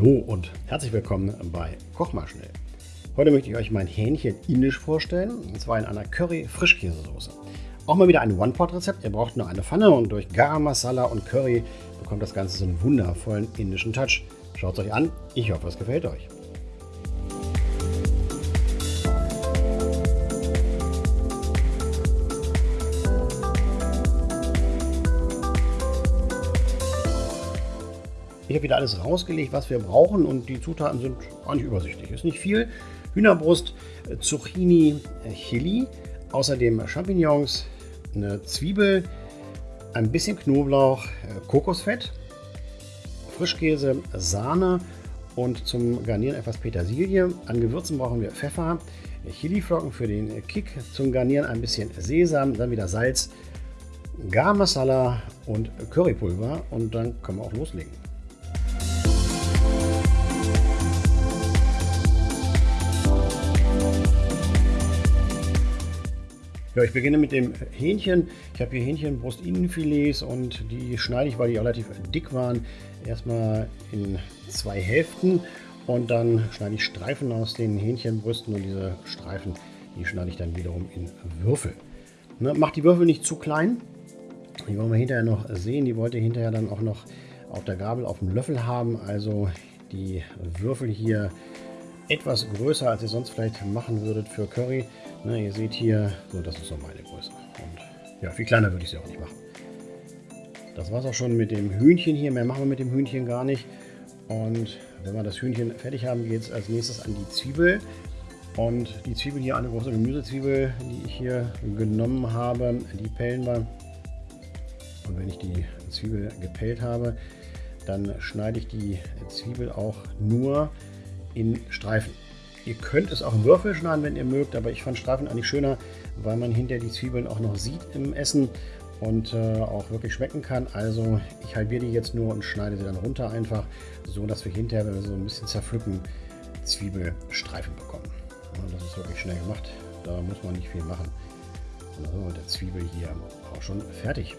Hallo und herzlich willkommen bei Koch mal schnell. Heute möchte ich euch mein Hähnchen indisch vorstellen, und zwar in einer Curry-Frischkäsesoße. Auch mal wieder ein One-Pot-Rezept. Ihr braucht nur eine Pfanne und durch Garam Masala und Curry bekommt das Ganze so einen wundervollen indischen Touch. Schaut es euch an, ich hoffe es gefällt euch. Ich habe wieder alles rausgelegt, was wir brauchen und die Zutaten sind nicht übersichtlich. Ist nicht viel. Hühnerbrust, äh, Zucchini, äh, Chili, außerdem Champignons, eine Zwiebel, ein bisschen Knoblauch, äh, Kokosfett, Frischkäse, Sahne und zum Garnieren etwas Petersilie. An Gewürzen brauchen wir Pfeffer, Chiliflocken für den Kick, zum Garnieren ein bisschen Sesam, dann wieder Salz, Garam Masala und Currypulver und dann können wir auch loslegen. Ja, ich beginne mit dem Hähnchen. Ich habe hier Hähnchenbrust-Innenfilets und die schneide ich, weil die relativ dick waren, erstmal in zwei Hälften und dann schneide ich Streifen aus den Hähnchenbrüsten und diese Streifen, die schneide ich dann wiederum in Würfel. Ne, macht die Würfel nicht zu klein. Die wollen wir hinterher noch sehen. Die wollt ihr hinterher dann auch noch auf der Gabel auf dem Löffel haben. Also die Würfel hier etwas größer, als ihr sonst vielleicht machen würdet für Curry. Na, ihr seht hier, so das ist so meine Größe. Und ja, viel kleiner würde ich sie auch nicht machen. Das war es auch schon mit dem Hühnchen hier. Mehr machen wir mit dem Hühnchen gar nicht. Und wenn wir das Hühnchen fertig haben, geht es als nächstes an die Zwiebel. Und die Zwiebel hier, eine große Gemüsezwiebel, die ich hier genommen habe, die pellen wir. Und wenn ich die Zwiebel gepellt habe, dann schneide ich die Zwiebel auch nur in Streifen. Ihr könnt es auch in Würfel schneiden, wenn ihr mögt, aber ich fand Streifen eigentlich schöner, weil man hinterher die Zwiebeln auch noch sieht im Essen und äh, auch wirklich schmecken kann. Also ich halbiere die jetzt nur und schneide sie dann runter einfach, so dass wir hinterher, wenn wir so ein bisschen zerpflücken, Zwiebelstreifen bekommen. Und das ist wirklich schnell gemacht, da muss man nicht viel machen. Sind wir mit der Zwiebel hier auch schon fertig.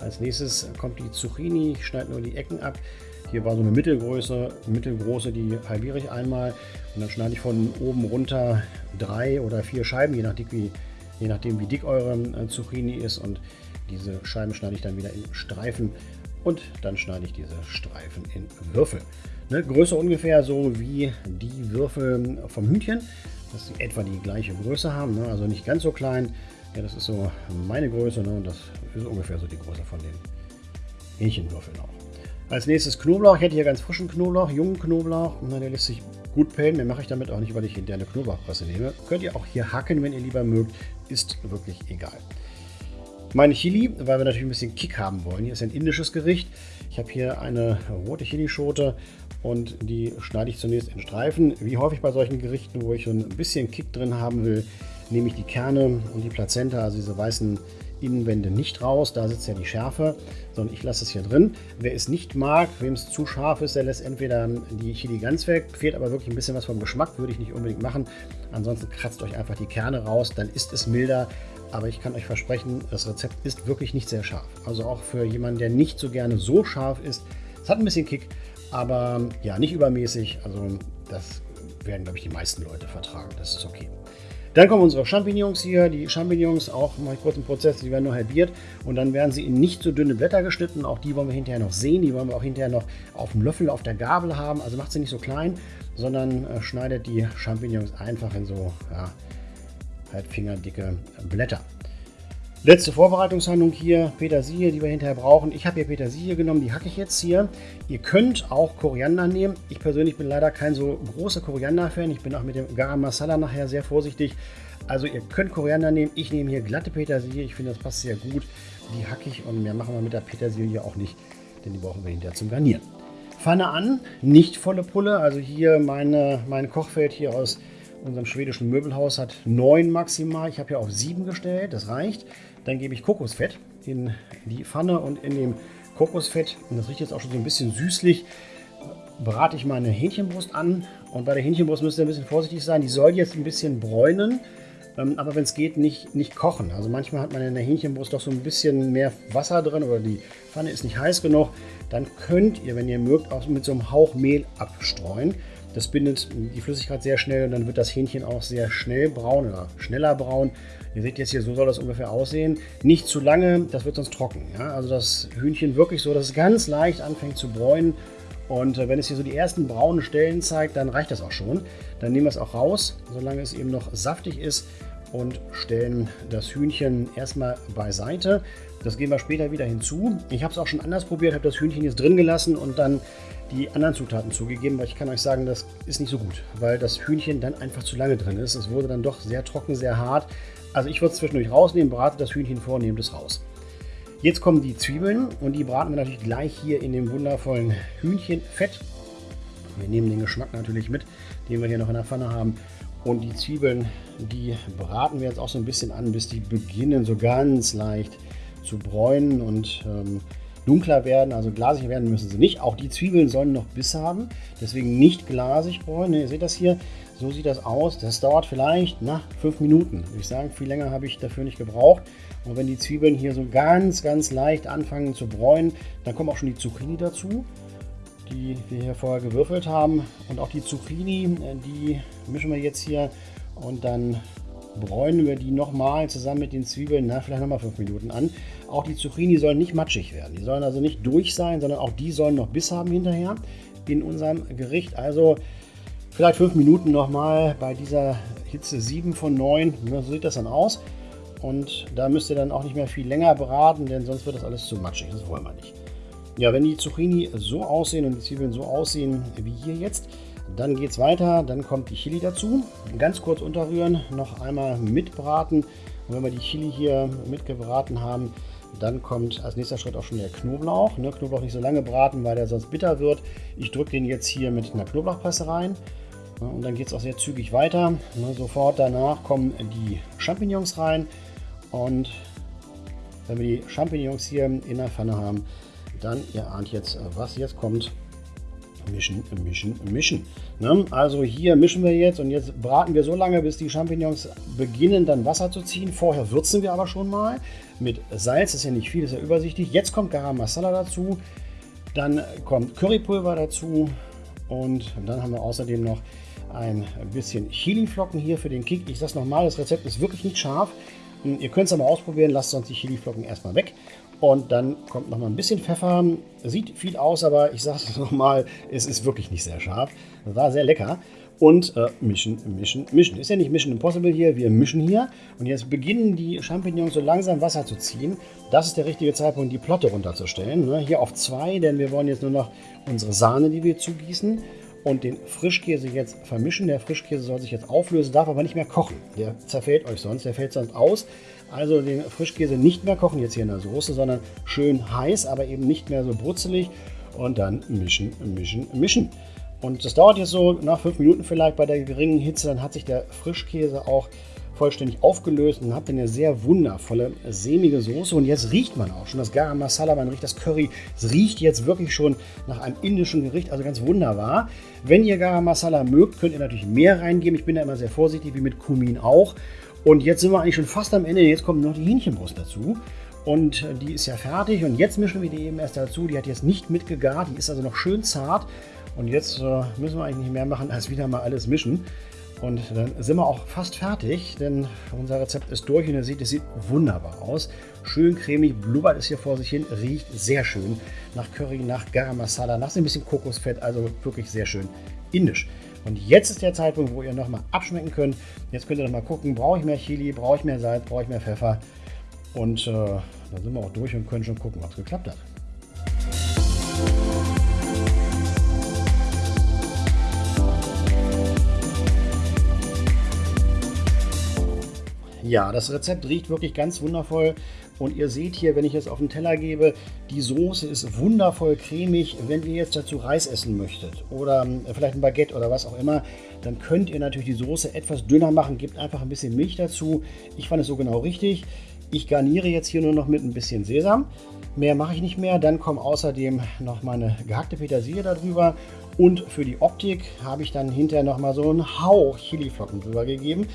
Als nächstes kommt die Zucchini, ich schneide nur die Ecken ab. Hier war so eine Mittelgröße, mittelgroße, die halbiere ich einmal und dann schneide ich von oben runter drei oder vier Scheiben, je, nach dick wie, je nachdem wie dick eure äh, Zucchini ist und diese Scheiben schneide ich dann wieder in Streifen und dann schneide ich diese Streifen in Würfel. Ne, Größe ungefähr so wie die Würfel vom Hühnchen, dass sie etwa die gleiche Größe haben, ne? also nicht ganz so klein. Ja, das ist so meine Größe ne? und das ist ungefähr so die Größe von den Hähnchenwürfeln auch. Als nächstes Knoblauch. Ich hätte hier ganz frischen Knoblauch, jungen Knoblauch. Na, der lässt sich gut pellen. Mehr mache ich damit auch nicht, weil ich hinterher eine Knoblauchpresse nehme. Könnt ihr auch hier hacken, wenn ihr lieber mögt. Ist wirklich egal. Meine Chili, weil wir natürlich ein bisschen Kick haben wollen. Hier ist ein indisches Gericht. Ich habe hier eine rote Chilischote und die schneide ich zunächst in Streifen. Wie häufig bei solchen Gerichten, wo ich so ein bisschen Kick drin haben will, nehme ich die Kerne und die Plazenta, also diese weißen Innenwände nicht raus, da sitzt ja die Schärfe, sondern ich lasse es hier drin. Wer es nicht mag, wem es zu scharf ist, der lässt entweder die Chili ganz weg, fehlt aber wirklich ein bisschen was vom Geschmack, würde ich nicht unbedingt machen. Ansonsten kratzt euch einfach die Kerne raus, dann ist es milder. Aber ich kann euch versprechen, das Rezept ist wirklich nicht sehr scharf. Also auch für jemanden, der nicht so gerne so scharf ist. Es hat ein bisschen Kick, aber ja, nicht übermäßig. Also das werden, glaube ich, die meisten Leute vertragen. Das ist okay. Dann kommen unsere Champignons hier. Die Champignons, auch mal kurz im Prozess, die werden nur halbiert. Und dann werden sie in nicht so dünne Blätter geschnitten. Auch die wollen wir hinterher noch sehen. Die wollen wir auch hinterher noch auf dem Löffel, auf der Gabel haben. Also macht sie nicht so klein, sondern äh, schneidet die Champignons einfach in so ja, halbfingerdicke Blätter. Letzte Vorbereitungshandlung hier, Petersilie, die wir hinterher brauchen. Ich habe hier Petersilie genommen, die hacke ich jetzt hier. Ihr könnt auch Koriander nehmen. Ich persönlich bin leider kein so großer Koriander-Fan. Ich bin auch mit dem Garam Masala nachher sehr vorsichtig. Also ihr könnt Koriander nehmen. Ich nehme hier glatte Petersilie. Ich finde, das passt sehr gut. Die hacke ich und mehr machen wir mit der Petersilie auch nicht, denn die brauchen wir hinterher zum Garnieren. Pfanne an, nicht volle Pulle. Also hier meine, mein Kochfeld hier aus unserem schwedischen Möbelhaus hat 9 maximal. Ich habe hier auf 7 gestellt, das reicht. Dann gebe ich Kokosfett in die Pfanne und in dem Kokosfett, und das riecht jetzt auch schon so ein bisschen süßlich, brate ich meine Hähnchenbrust an. Und bei der Hähnchenbrust müsst ihr ein bisschen vorsichtig sein. Die soll jetzt ein bisschen bräunen. Ähm, aber wenn es geht, nicht, nicht kochen. Also manchmal hat man in der Hähnchenbrust doch so ein bisschen mehr Wasser drin oder die Pfanne ist nicht heiß genug. Dann könnt ihr, wenn ihr mögt, auch mit so einem Hauch Mehl abstreuen. Das bindet die Flüssigkeit sehr schnell und dann wird das Hähnchen auch sehr schnell braun oder schneller braun. Ihr seht jetzt hier, so soll das ungefähr aussehen. Nicht zu lange, das wird sonst trocken. Ja? Also das Hühnchen wirklich so, dass es ganz leicht anfängt zu bräunen. Und äh, wenn es hier so die ersten braunen Stellen zeigt, dann reicht das auch schon. Dann nehmen wir es auch raus, solange es eben noch saftig ist und stellen das Hühnchen erstmal beiseite. Das gehen wir später wieder hinzu. Ich habe es auch schon anders probiert, habe das Hühnchen jetzt drin gelassen und dann die anderen Zutaten zugegeben, weil ich kann euch sagen, das ist nicht so gut, weil das Hühnchen dann einfach zu lange drin ist. Es wurde dann doch sehr trocken, sehr hart. Also ich würde es zwischendurch rausnehmen, brate das Hühnchen vor, nehme das raus. Jetzt kommen die Zwiebeln und die braten wir natürlich gleich hier in dem wundervollen Hühnchenfett. Wir nehmen den Geschmack natürlich mit, den wir hier noch in der Pfanne haben. Und die Zwiebeln, die braten wir jetzt auch so ein bisschen an, bis die beginnen so ganz leicht zu bräunen und ähm, dunkler werden. Also glasig werden müssen sie nicht. Auch die Zwiebeln sollen noch Biss haben, deswegen nicht glasig bräunen. Ihr seht das hier, so sieht das aus. Das dauert vielleicht nach fünf Minuten. Ich sage, viel länger habe ich dafür nicht gebraucht. Und wenn die Zwiebeln hier so ganz, ganz leicht anfangen zu bräunen, dann kommen auch schon die Zucchini dazu die wir hier vorher gewürfelt haben. Und auch die Zucchini, äh, die mischen wir jetzt hier und dann bräunen wir die nochmal zusammen mit den Zwiebeln, na, vielleicht nochmal fünf Minuten an. Auch die Zucchini sollen nicht matschig werden. Die sollen also nicht durch sein, sondern auch die sollen noch Biss haben hinterher in unserem Gericht. Also vielleicht fünf Minuten nochmal bei dieser Hitze 7 von 9. So sieht das dann aus. Und da müsst ihr dann auch nicht mehr viel länger braten, denn sonst wird das alles zu matschig. Das wollen wir nicht. Ja, wenn die Zucchini so aussehen und die Zwiebeln so aussehen wie hier jetzt, dann geht es weiter. Dann kommt die Chili dazu. Ganz kurz unterrühren, noch einmal mitbraten. Und wenn wir die Chili hier mitgebraten haben, dann kommt als nächster Schritt auch schon der Knoblauch. Ne, Knoblauch nicht so lange braten, weil der sonst bitter wird. Ich drücke den jetzt hier mit einer Knoblauchpresse rein. Und dann geht es auch sehr zügig weiter. Ne, sofort danach kommen die Champignons rein. Und wenn wir die Champignons hier in der Pfanne haben, dann, ihr ahnt jetzt, was jetzt kommt, mischen, mischen, mischen. Ne? Also hier mischen wir jetzt und jetzt braten wir so lange, bis die Champignons beginnen dann Wasser zu ziehen. Vorher würzen wir aber schon mal mit Salz, das ist ja nicht viel, ist ja übersichtlich. Jetzt kommt Garam Masala dazu, dann kommt Currypulver dazu und dann haben wir außerdem noch ein bisschen Chiliflocken hier für den Kick. Ich sage nochmal, das Rezept ist wirklich nicht scharf. Ihr könnt es aber ausprobieren, lasst sonst die Chiliflocken erstmal weg. Und dann kommt noch mal ein bisschen Pfeffer. Sieht viel aus, aber ich sage es nochmal, es ist wirklich nicht sehr scharf. War sehr lecker. Und äh, mischen, mischen, mischen. Ist ja nicht Mission Impossible hier, wir mischen hier. Und jetzt beginnen die Champignons so langsam Wasser zu ziehen. Das ist der richtige Zeitpunkt, die Plotte runterzustellen. Ne? Hier auf 2, denn wir wollen jetzt nur noch unsere Sahne, die wir zugießen, und den Frischkäse jetzt vermischen. Der Frischkäse soll sich jetzt auflösen, darf aber nicht mehr kochen. Der zerfällt euch sonst, der fällt sonst aus. Also den Frischkäse nicht mehr kochen, jetzt hier in der Soße, sondern schön heiß, aber eben nicht mehr so brutzelig. Und dann mischen, mischen, mischen. Und das dauert jetzt so nach fünf Minuten vielleicht bei der geringen Hitze. Dann hat sich der Frischkäse auch vollständig aufgelöst und habt eine sehr wundervolle, sämige Soße. Und jetzt riecht man auch schon das Garam Masala, man riecht das Curry. Es riecht jetzt wirklich schon nach einem indischen Gericht, also ganz wunderbar. Wenn ihr Garam Masala mögt, könnt ihr natürlich mehr reingeben. Ich bin da immer sehr vorsichtig, wie mit Kumin auch. Und jetzt sind wir eigentlich schon fast am Ende. Jetzt kommt noch die Hähnchenbrust dazu. Und die ist ja fertig. Und jetzt mischen wir die eben erst dazu. Die hat jetzt nicht mitgegart. Die ist also noch schön zart. Und jetzt äh, müssen wir eigentlich nicht mehr machen, als wieder mal alles mischen. Und dann sind wir auch fast fertig, denn unser Rezept ist durch und ihr seht, es sieht wunderbar aus. Schön cremig, blubbert es hier vor sich hin, riecht sehr schön nach Curry, nach Garam Masala, nach ein bisschen Kokosfett, also wirklich sehr schön indisch. Und jetzt ist der Zeitpunkt, wo ihr nochmal abschmecken könnt. Jetzt könnt ihr nochmal gucken, brauche ich mehr Chili, brauche ich mehr Salz, brauche ich mehr Pfeffer. Und äh, dann sind wir auch durch und können schon gucken, ob es geklappt hat. Ja, das Rezept riecht wirklich ganz wundervoll. Und ihr seht hier, wenn ich es auf den Teller gebe, die Soße ist wundervoll cremig. Wenn ihr jetzt dazu Reis essen möchtet oder ähm, vielleicht ein Baguette oder was auch immer, dann könnt ihr natürlich die Soße etwas dünner machen. Gebt einfach ein bisschen Milch dazu. Ich fand es so genau richtig. Ich garniere jetzt hier nur noch mit ein bisschen Sesam. Mehr mache ich nicht mehr. Dann kommt außerdem noch meine gehackte Petersilie darüber. Und für die Optik habe ich dann hinterher noch mal so einen Hauch Chiliflocken drüber gegeben.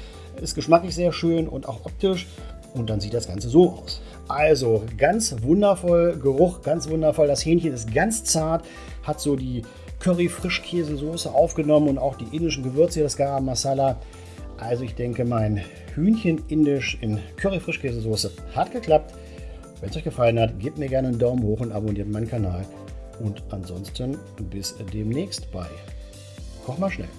Ist geschmacklich sehr schön und auch optisch. Und dann sieht das Ganze so aus. Also ganz wundervoll Geruch, ganz wundervoll. Das Hähnchen ist ganz zart, hat so die Curry-Frischkäsesoße aufgenommen und auch die indischen Gewürze, das Garam Masala. Also ich denke, mein Hühnchen indisch in Curry-Frischkäsesoße hat geklappt. Wenn es euch gefallen hat, gebt mir gerne einen Daumen hoch und abonniert meinen Kanal. Und ansonsten bis demnächst bei Koch mal schnell.